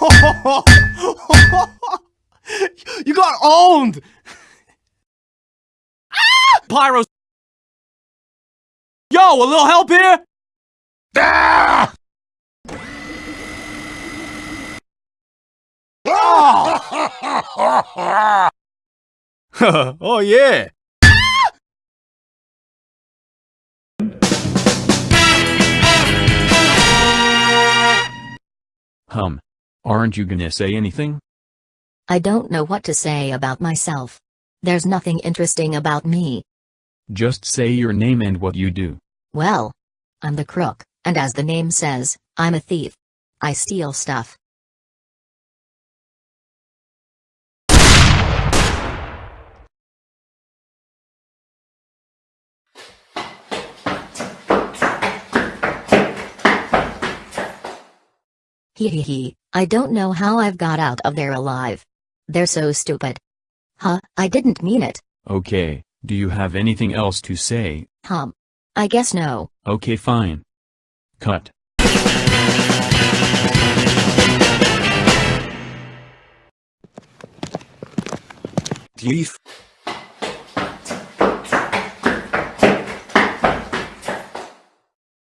you got owned! Pyros. Yo, a little help here? Ah! oh yeah. Hum. Aren't you gonna say anything? I don't know what to say about myself. There's nothing interesting about me. Just say your name and what you do. Well, I'm the crook, and as the name says, I'm a thief. I steal stuff. Hee hee hee, I don't know how I've got out of there alive. They're so stupid. Huh, I didn't mean it. Okay, do you have anything else to say? Hum. I guess no. Okay fine. Cut. Thief.